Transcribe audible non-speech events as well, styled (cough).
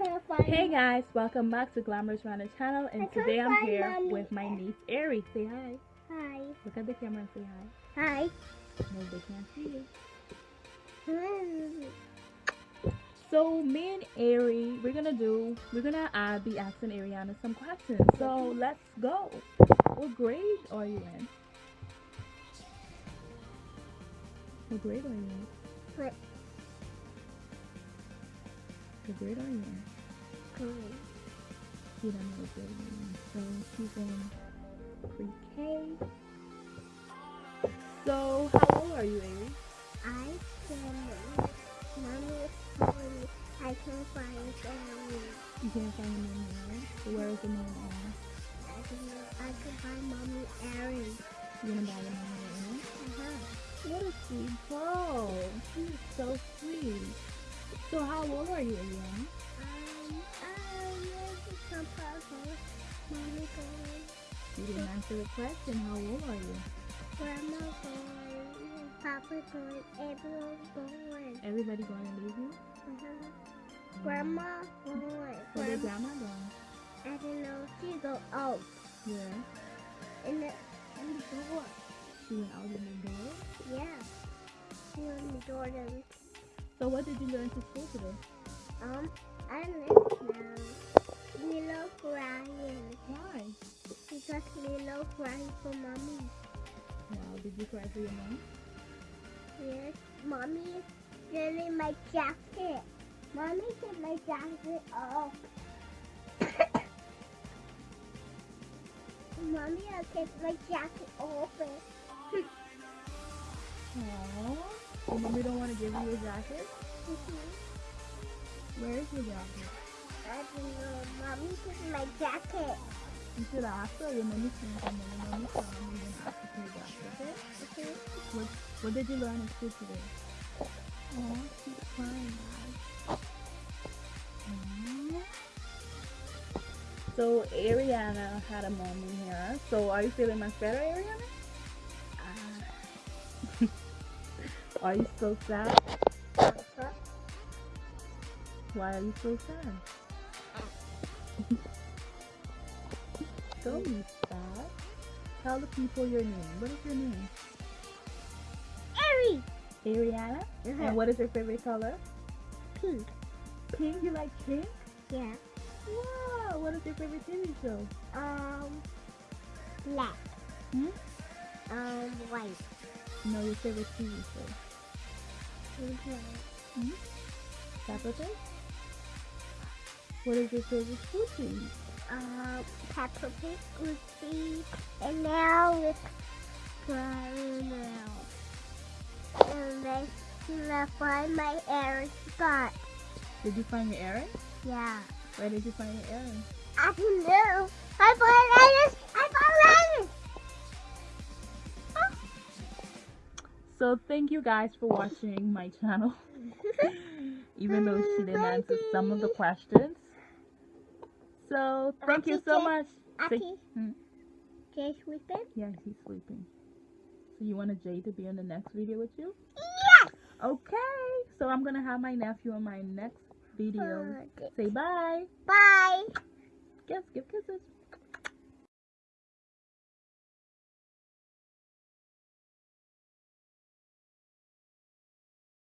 Hey guys, welcome back to Glamorous Runner channel and today I'm here mommy. with my niece Ari. Say hi. Hi. Look at the camera and say hi. Hi. No, they can't see you. So me and Ari, we're gonna do, we're gonna uh, be asking Ariana some questions. So let's go. What grade are you in? What grade are you in? What? What grade are you? Green. She don't know what grade you're. So she's in pre-K. So how old are you, Ari? I can. Mommy is telling me I can find family. You can't find your name now. So where is the name on? I can. I can find mommy Erin. You gonna buy the name right? Uh-huh. What a sweet girl. She's so sweet. So how old are you, Ariana? Um. Um. Some puzzle. Mommy going. You didn't answer the question. How old are you? Grandma going. Papa going. Everyone going. Everybody going to leave you? Uh-huh. Grandma going. Where's your Grandma. going? I don't know. She go out Yeah. in the in the door. She went out in the door. Yeah. She on the door. So what did you learn to school today? Um, I live now. Milo crying. Why? Because Milo crying for mommy. Wow, did you cry for your mom? Yes. Mommy is getting my jacket. Mommy get my jacket off. (coughs) mommy, I'll get my jacket open. Aww. Your mommy don't want to give you a jacket? Mm-hmm. Where is your jacket? I don't know. Mommy get my jacket. You should ask her. Your mommy come in. Your mommy come in and ask her for your jacket, okay? Okay. What, what did you learn in school today? Oh, she's crying, guys. So Ariana had a mom in here. So are you feeling much better, Ariana? Are you so sad? Why are you so sad? (laughs) Don't be sad. Tell the people your name. What is your name? Harry. Ariana? And what is your favorite color? Pink. Pink? You like pink? Yeah. Wow. What is your favorite TV show? Um, black. Hmm? Um, white. No, your favorite TV show. Hmm? Peppa Pig? What is your favorite food to eat? Um, Peppa Pig, Goofy, and now it's caramel. And I find my air spot. Did you find your earring? Yeah. Where did you find your earring? I don't know. I found So thank you guys for watching my channel. (laughs) Even though she didn't answer some of the questions. So thank you so much. Say- Hmm. Jay sleeping? Yeah, he's sleeping. So you want to Jay to be in the next video with you? Yes. Okay. So I'm gonna have my nephew in my next video. Say bye. Bye. Kiss, give kisses.